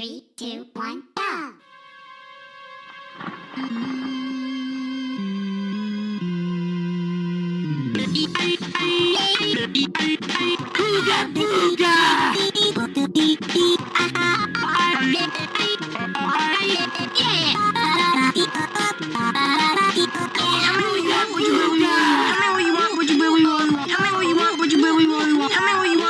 Three, two, one, go! Ooga booga! me what you want? What you really want? Tell me what you want? What you really want? Tell me what you want?